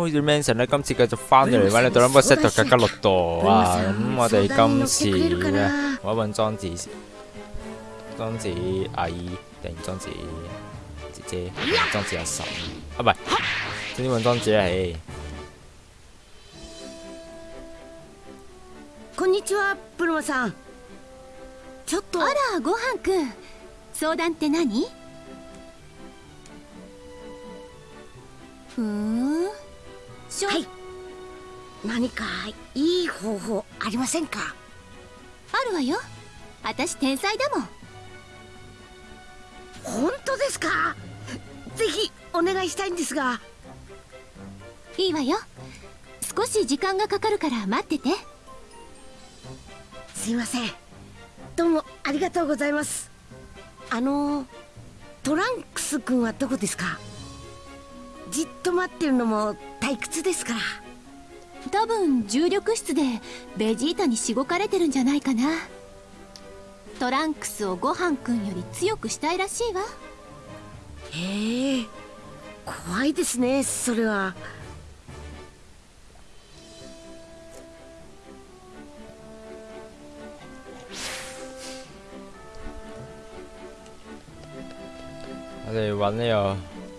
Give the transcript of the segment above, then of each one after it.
好似 mention 咧，今次繼續翻嚟揾你對 number set 嘅吉六度啊！咁我哋今次咧，我揾莊子、莊子阿姨定莊子姐姐、莊子阿嬸啊，唔係，總之揾莊子係。こんにちは、プルマさん。ちょっと。あら、ごはんくん。相談って何ふ ーん。はい。何かいい方法ありませんか？あるわよ。私天才だもん。本当ですか？ぜひお願いしたいんですが。いいわよ。少し時間がかかるから待ってて。すいません。どうもありがとうございます。あのトランクス君はどこですか？じっと待ってるのも退屈ですから。多分重力室でベジータにしごかれてるんじゃないかな。トランクスをごはんくんより強くしたいらしいわ。へえ怖いですねそれは。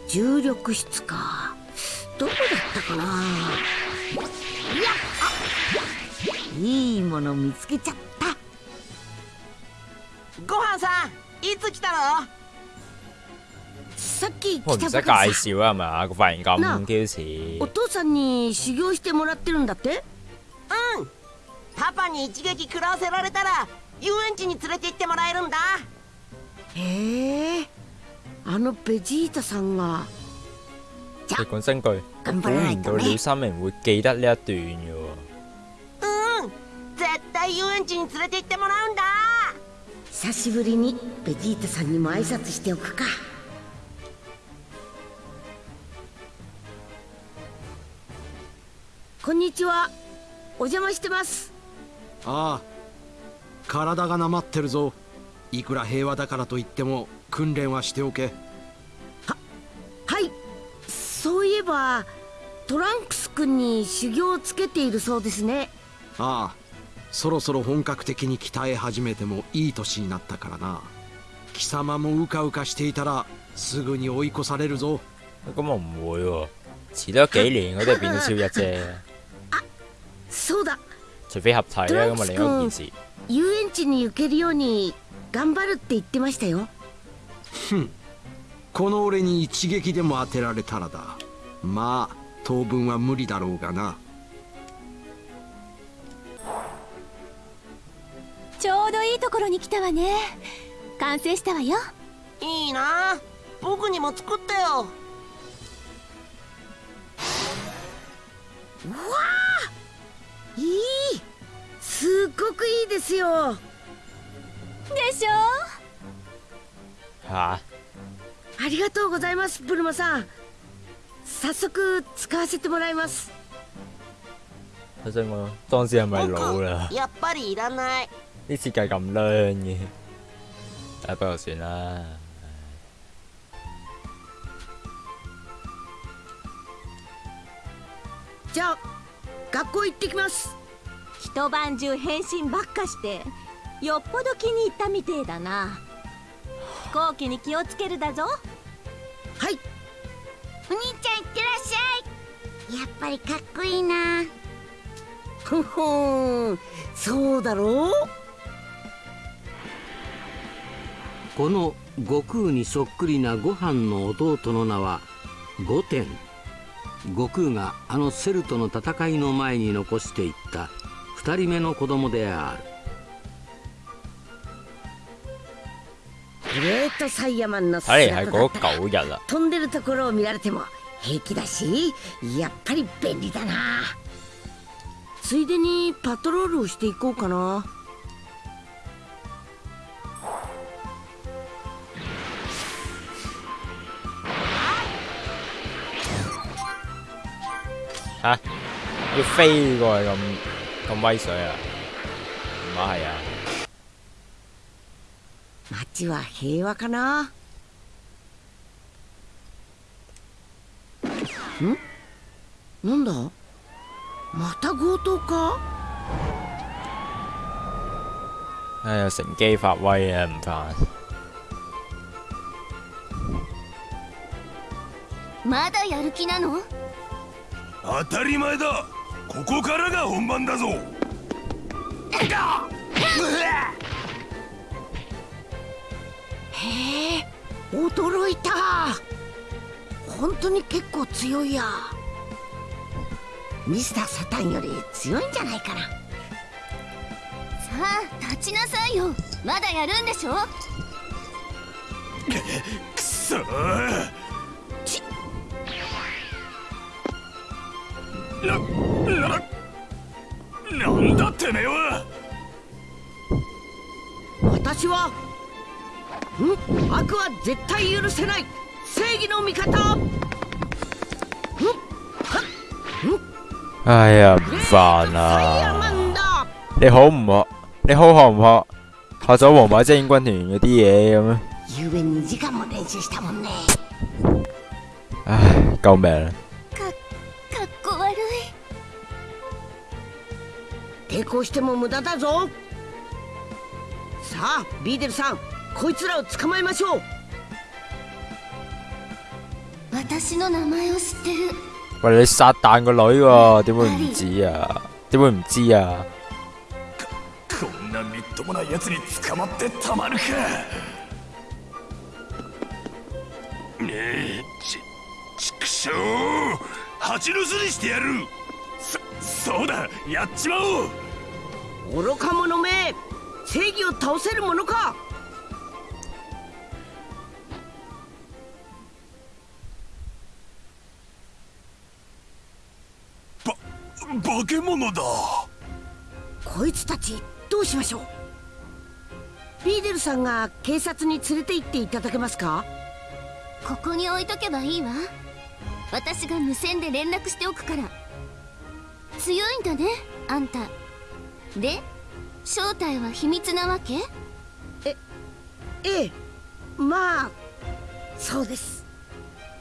重力室かどこだったかな？いいいもの見つけちゃった。ごはんさんいつ来たの？さっき来たばかりさ。紹啊，係咪啊？個髮型咁な Q 似お。父さんに修行してもらってるんだって？うん。パパに一撃食らわせられたら遊園地に連れて行ってもらえるんだ。へえ。あのベジータさんがじゃ你講真句，估唔到廖三明會記得呢一段嘅喎。うん絶対遊園地に連れて行ってもらうんだ久しぶりにベジータさんにも挨拶しておくかこんにちはお邪魔してますああ体がなまってるぞいくら平和だからといっても訓練はしておけばトランクス君に修行をつけているそうですね。ああそろそろ本格的に鍛え始めてもいい年になったからな。貴様もうかうかしていたらすぐに追い越されるぞ。咁我唔會喎，遲多幾年我都係變到超一啫，そうだ。除非合體啦，咁啊另一件事。遊園地に行けるように頑張るって言ってましたよ。この俺に一撃でも当てられたらだまあ当分は無理だろうがな。ちょうどいいところに来たわね。完成したわよ。いいな。僕にも作ってよ。いい！すっごくいいですよ。でしょ？嚇！ありがとうございますブルマさん早速使わせてもらいます。睇真我當時係咪老啦？やっぱりいらない。啲設計咁靚嘅，啊不過算啦。じゃあ学校行ってきます。一晩中変身ばっかしてよっぽど気に入ったみてえだな。飛行機に気をつけるだぞ。はいお兄ちゃんいってらっしゃい。やっぱりかっこいいな。ふふん。そうだろう？この悟空にそっくりなご飯の弟の名は御殿。悟空があのセルとの戦いの前に残していった二人目の子供である。グレートサイヤマンの姿だったら嗰九日啦。飛んでるところを見られても平気だしやっぱり便利だなついでにパトロールをしていこうかな嚇！要飛過去咁咁威水啊？唔係啊！街は平和かな？ん？なんだ？また強盗か？唉呀，乘機發威啊，唔煩。まだやる気なの？当たり前だ。ここからが本番だぞ へえ驚いた。本当に結構強いや。ミスターサタンより強いんじゃないかな。さあ立ちなさいよ。まだやるんでしょ？くそー。な、な、なんだてめえは。私はん悪は絶対許せない正義の味方唉呀，唔煩啊！ンだ你好唔學？你好學唔學？學咗皇馬精英軍團嗰啲嘢咁樣？ゆえ2時間も練習したもんね唉，救命啦！かかっこ悪い抵抗しても無駄だぞさあビーデルさんこいつらを捕まえましょう。私の名前を知ってる。喂，你撒旦個女喎，點會唔知啊？點會唔知啊？こんなみっともない奴に捕まってたまるか。ねえちちくしょう蜂の巣にしてやる。そそうだやっちまおう。愚か者め。正義を倒せるものか化け物だ。こいつたちどうしましょう？ビーデルさんが警察に連れて行っていただけますか？ここに置いとけばいいわ。私が無線で連絡しておくから。強いんだねあんた。で正体は秘密なわけ？ええまあそうです。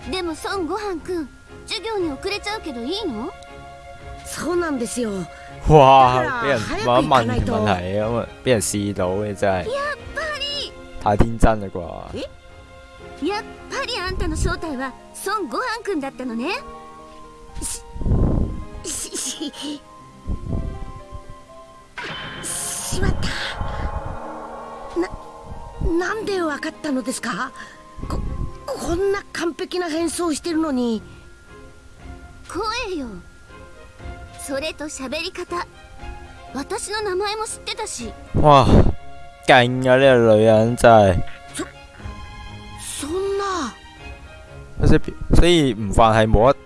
でも孫悟飯くん授業に遅れちゃうけどいいの？そうなんですよ哇！俾人問一問早く行かないと問題咁啊，俾人試到嘅真係やっぱり太天真啦啩！やっぱりあんたの正体は孫悟飯くんだったのねしししまったななんでわかったのですかここんな完璧な変装してるのに声よそれと喋り方。私の名前も知ってたし。哇，勁啊！呢個女人真係，そんな所以所以唔飯係冇得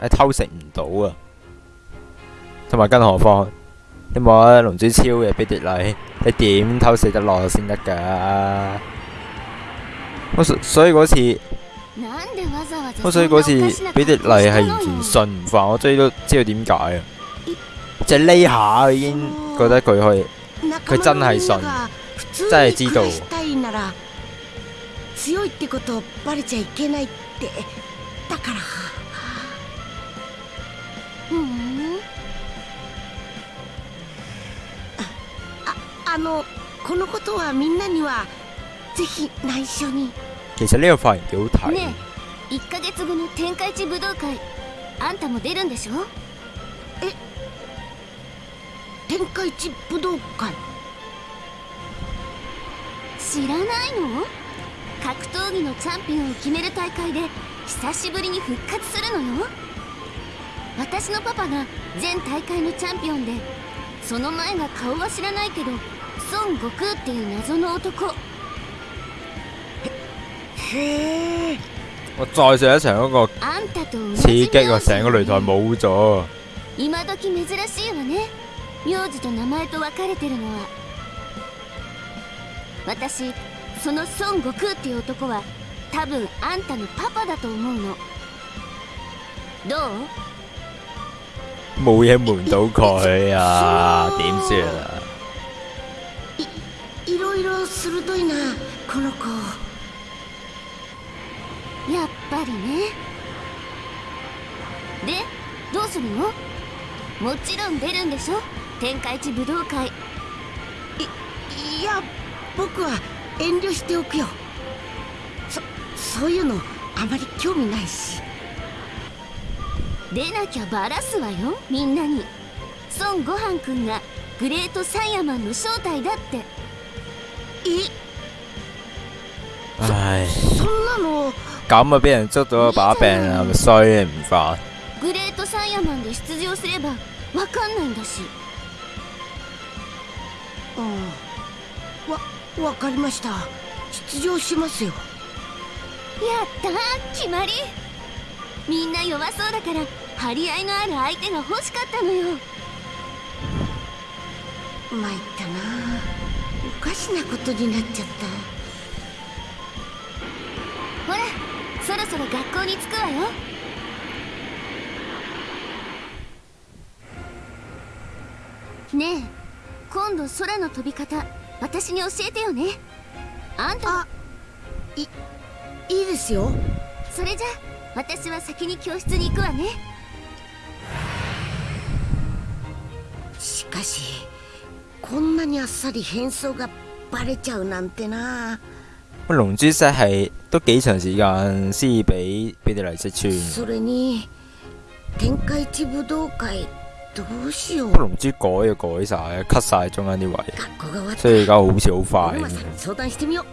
係偷食唔到啊！同埋更何況你冇得龍珠超嘅比迪麗，你點偷食得落先得㗎？我所所以嗰次，なんでわざわざ我所以嗰そんなおかしな次比迪格好麗係したのよ完全信唔飯，我終於都知道點解啊！即係呢下已經覺得佢可以。仲真係信真係知道強いってことバレちゃいけないってだからふんああのこのことはみんなにはぜひ内緒に其實呢個髮型幾好睇。ねえ1ヶ月後の天下一武道会あんたも出るんでしょえ天下一武道会知らないの？格闘技のチャンピオンを決める大会で久しぶりに復活するのよ。私のパパが全大会のチャンピオンでその前が顔は知らないけど孫悟空っていう謎の男。へえ。我再上一場嗰個。あんたと同刺じ激啊，成個擂台冇咗。今時珍しいわね名字と名前と分かれてるのは私その孫悟空っていう男は多分あんたのパパだと思うの。どう？冇嘢瞞到佢啊，點算啊？いろいろ鋭いなこの子。やっぱりね。でどうするの？もちろん出るんでしょ？天下一武道会。いいや僕は遠慮しておくよ。そそういうのあまり興味ないし。出なきゃバラすわよみんなに。孫悟飯くんがグレートサイヤマンの正体だって。え？唉，そんなの？咁啊，俾人捉到把柄啊，咪衰唔翻。グレートサイヤマンで出場すればわかんないんだしああわわかりました。出場しますよ。やったー決まり。みんな弱そうだから張り合いのある相手が欲しかったのよ。参ったな。おかしなことになっちゃった。ほらそろそろ学校に着くわよ。ねえ今度空の飛び方私に教えてよね。あんたあいいいですよ。それじゃ私は先に教室に行くわね。しかしこんなにあっさり変装がバレちゃうなんてな。龍珠 set 係都幾長時間先至俾俾你嚟識穿。それに天下一武道会どうしよう。龍珠改就改晒，cut 晒中間啲位，所以而家好似好快相談してみよう。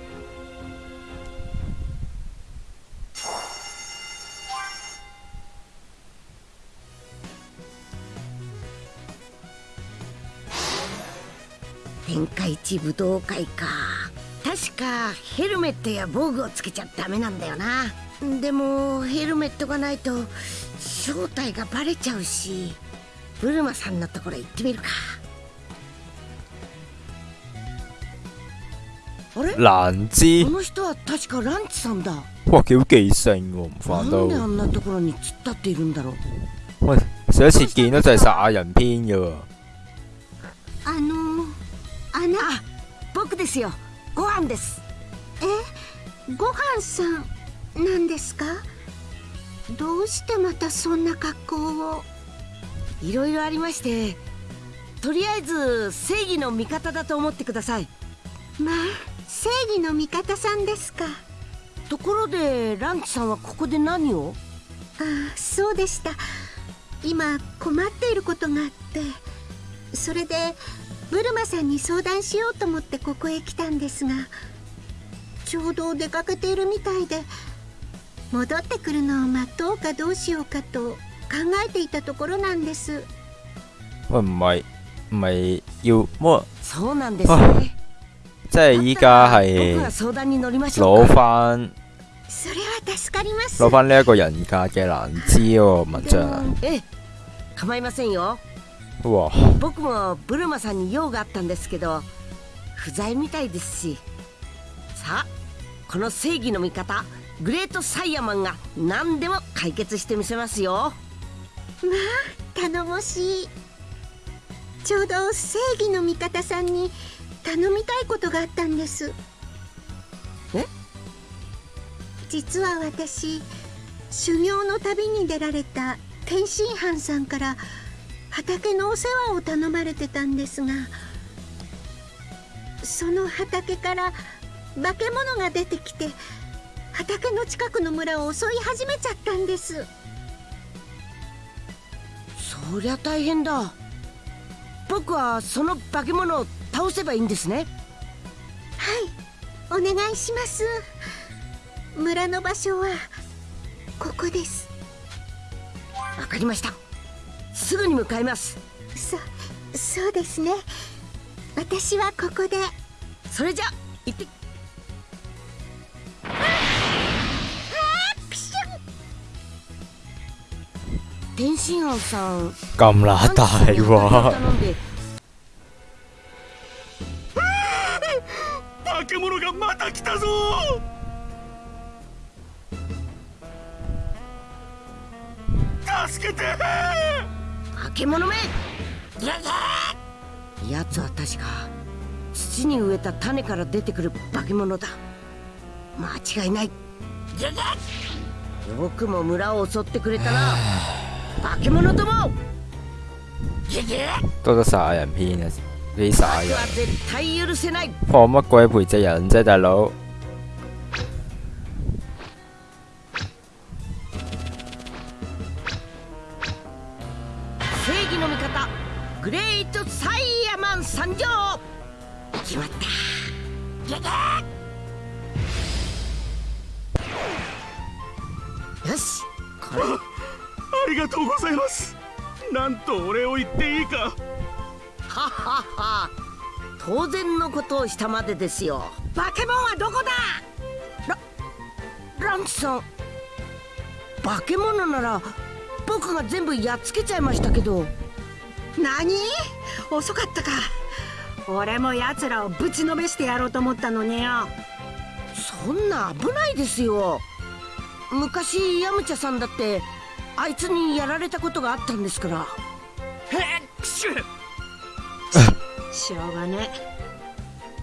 天下一武道会か。確かヘルメットや防具をつけちゃダメなんだよな。でもヘルメットがないと正体がバレちゃうしブルマさんのところ行ってみるか。あれ？難知こ，の人は確かランチさんだ。哇幾好記性喎，唔なん。であんなところに突っ立っているんだろう。喂，上一次見到就係殺人篇嘅喎。あのあなあ僕ですよ。ご飯です。ごはんさんなんですか？どうしてまたそんな格好を？いろいろありましてとりあえず正義の味方だと思ってください。まあ正義の味方さんですか。ところでランチさんはここで何を？ああそうでした。今困っていることがあってそれでブルマさんに相談しようと思ってここへ来たんですがちょうど出かけているみたいで戻ってくるのを待とうかどうしようかと考えていたところなんです。喂，唔係唔係要麼そうなんですね。即係依家僕係が相談に乗りましょう攞か翻それは助かります。攞翻呢一個人格嘅難知嗰個文で章構いませんよ。哇！僕もブルマさんに用があったんですけど不在みたいですし。さあこの正義の味方グレートサイヤマンが何でも解決してみせますよ頼もしい。ちょうど正義の味方さんに頼みたいことがあったんです。え？実は私修行の旅に出られた天津飯さんから畑のお世話を頼まれてたんですがその畑から化け物が出てきて畑の近くの村を襲い始めちゃったんですそりゃ大変だ。僕はその化け物を倒せばいいんですね。はいお願いします。村の場所はここです。わかりました。すぐに向かいます。そそうですね。私はここで。それじゃ行って天津飯さん。咁乸大喎！化け物がまた来たぞ！助けて！化け物め！やつは確か土に植えた種から出てくる化け物だ。間違いない。よくも村を襲ってくれたな 化け物ども多得殺人片啊，俾殺人，放乜鬼培植人啫，大佬？正義の味方。グレートサイヤマン参上。決まったいます。なんとお礼を言っていいか。はっはっは。当然のことをしたまでですよ。化け物はどこだ？ラランチさん。化け物なら僕が全部やっつけちゃいましたけど。何？遅かったか。俺も奴らをぶちのめしてやろうと思ったのによ。そんな危ないですよ。昔ヤムチャさんだってあいつにやられたことがあったんですから。へっくしゅしょうがね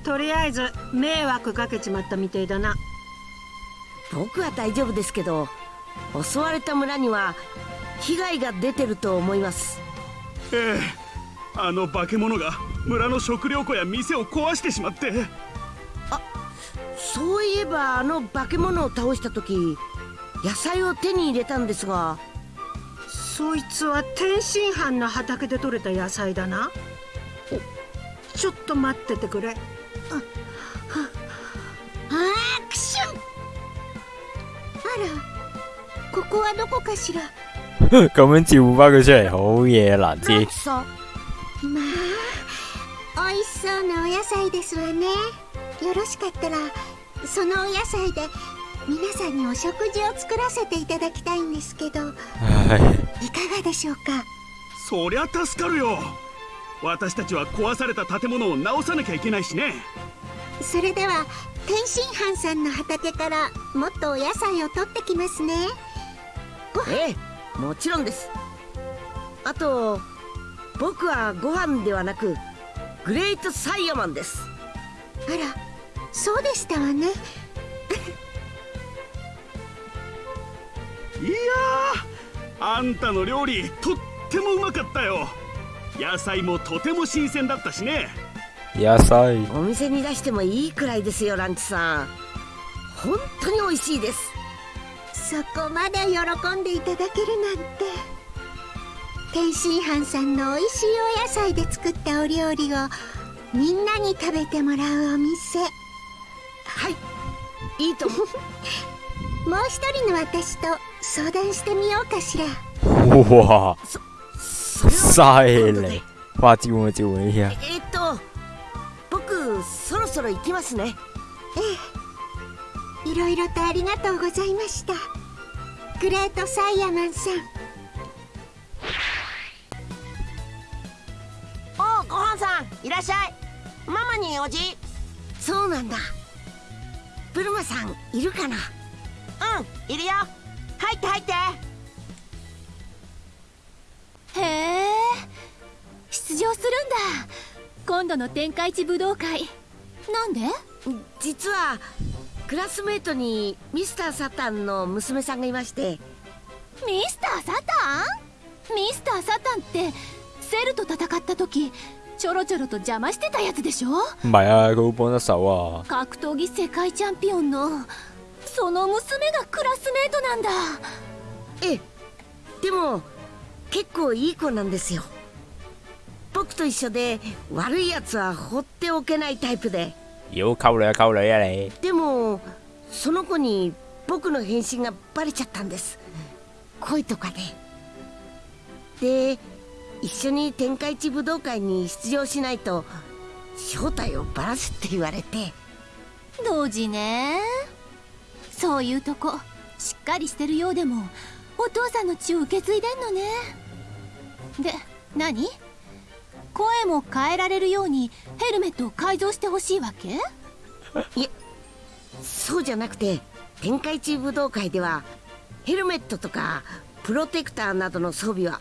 とりあえず迷惑かけちまったみてえだな。僕は大丈夫ですけど襲われた村には被害が出てると思います。ええあの化け物が村の食料庫や店を壊してしまって。そういえばあの化け物を倒した時野菜を手に入れたんですがそいつは天津飯の畑で採れた野菜だな。ちょっと待っててくれ。あアクション。あらここはどこかしら？咁樣召喚翻佢出嚟，好嘢難知まあ美味しそうなお野菜ですわね。よろしかったらそのお野菜で皆さんにお食事を作らせていただきたいんですけど唉，いかがでしょうか？そりゃ助かるよ。私たちは壊された建物を直さなきゃいけないしね。それでは天津飯さんの畑からもっとお野菜を取ってきますね。ええもちろんです。あと僕はご飯ではなくグレートサイヤマンです。あらそうでしたわねいやーあんたの料理とってもうまかったよ。野菜もとても新鮮だったしね。野菜。お店に出してもいいくらいですよランチさん。本当に美味しいです。そこまで喜んでいただけるなんて。天津飯さんの美味しいお野菜で作ったお料理をみんなに食べてもらうお店。はい。いいと思う。もう一人の私と相談してみようかしら。哇，それ犀は。今度で利！哇，召喚召喚一下，えっと僕そろそろ行きますね。いろいろとありがとうございました。グレートサイヤマンさん。おうごはんさんいらっしゃい。ママにおじそうなんだ。ブルマさんいるかな？うんいるよ入って入って。へえ出場するんだ。今度の天下一武道会。なんで？実はクラスメートにミスターサタンの娘さんがいまして。ミスターサタン？ミスターサタンってセルと戦った時ちょろちょろと邪魔してたやつでしょ？唔係啊，佢好幫得手啊。格闘技世界チャンピオンのその娘がクラスメートなんだ。ええ。でも結構いい子なんですよ。僕と一緒で悪いやつは放っておけないタイプで。妖溝女啊，溝女啊你！でもその子に僕の変身がバレちゃったんです。恋とかで。で一緒に天下一武道会に出場しないと正体をバラすって言われて。同時ねそういうとこしっかりしてるようでもお父さんの血を受け継いでんのね。で何？声も変えられるようにヘルメットを改造してほしいわけ？いえそうじゃなくて天下一武道会ではヘルメットとかプロテクターなどの装備は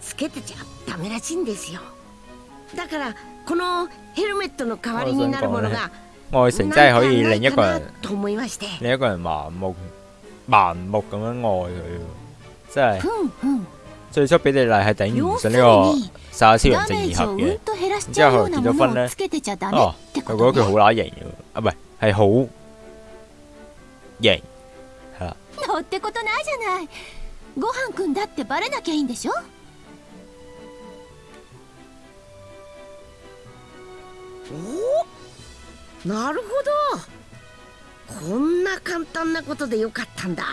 つけてちゃダメらしいんですよ。だからこのヘルメットの代わりになるものが愛情真係可以令一個人。なんかないかなと思いまして令一個人盲目盲目咁樣愛佢喎，真係。ふんふん最初比利麗係頂唔要する順呢個に沙超人正ダメー義盒嘅。ジをうん。と減らしちゃうようなものをつけてちゃダメ哦ってこ佢覺得佢好とね乸型。嘅，啊唔係係好型，係啦。のってことないじゃない。ごはんくんだってバレなきゃいいんでしょ？なるほど。こんな簡単なことでよかったんだ。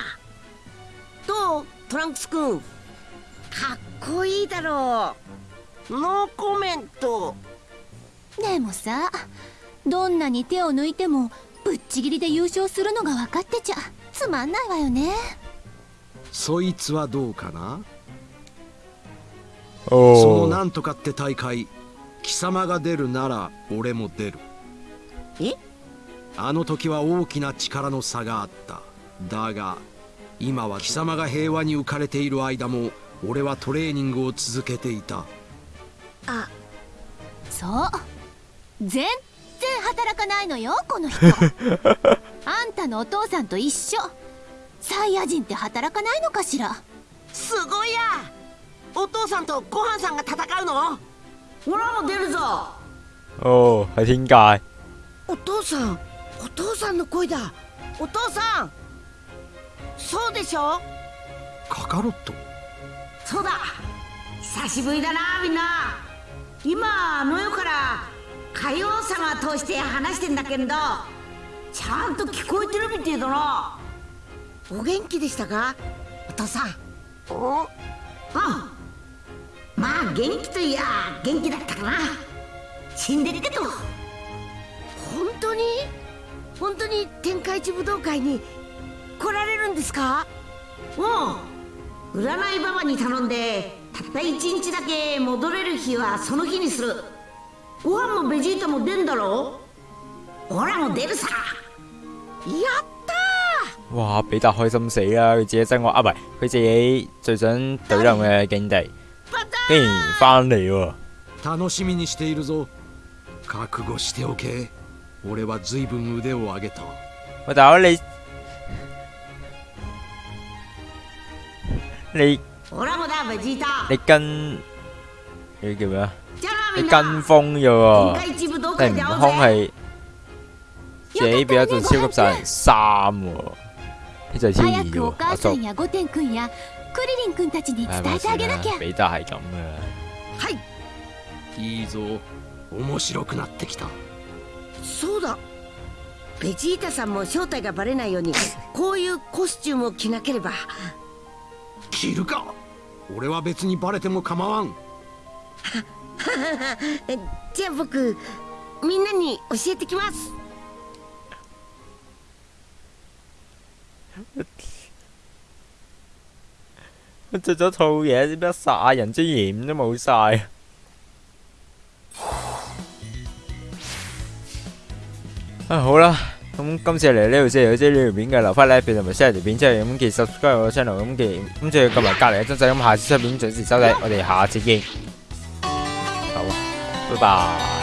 どうトランクス君かっこいいだろノーコメント。でもさどんなに手を抜いてもぶっちぎりで優勝するのが分かってちゃつまんないわよね。そいつはどうかな？その哦，なんとかって大会貴様が出るなら俺も出るえ？あの時は大きな力の差があった。だが今は貴様が平和に浮かれている間も俺はトレーニングを続けていた。あそう。全然働かないのよこの人。あんたのお父さんと一緒。サイヤ人って働かないのかしら？すごいや。お父さんとごはんさんが戦うの？オラも出るぞ哦係天界，お父さんお父さんの声だ。お父さんそうでしょ？カカロット。そうだ。久しぶりだなみんな。今あの世から海王様通して話してんだけどちゃんと聞こえてるみてえだな。お元気でしたか？お父さん。お？あまあ元気といや元気だったかな。死んでるけど。本当に？本当に天下一武道会に来られるんですか？うん。占いババに頼んでたった一日だけ戻れる日はその日にする。ご飯もベジータも出んだろオラも出るさ。やった哇！比達開心死啦！佢自己真我啊，唔係佢自己最想對冧嘅境地，竟然翻嚟喎！楽しみにしているぞ。覚悟しておけ俺は随分腕を上げた喂，大佬你你你跟你叫咩啊？你跟風啫喎！你悟空係自己變咗做超級殺人三喎，呢就係超早異喎！くお母阿叔さんやゴテンくんやクリリンくんたちに唉，伝えてあげなきゃ。比達係咁噶啦。はい。いいぞ。面白くなってきたそうだ。ベジータさんも正体がバレないようにこういうコスチュームを着なければ。着るか？俺は別にバレても構わん。え じゃあ僕みんなに教えてきます。着咗套嘢，點解殺人之嫌都冇晒？啊好啦，咁今次嚟呢度先，如果知呢条片嘅留翻 like 同埋 share 條片之后，咁記得 subscribe 我 channel，咁記咁仲要撳埋隔篱嘅钟仔，咁下次出片准时收睇，我哋下次见。好，拜拜。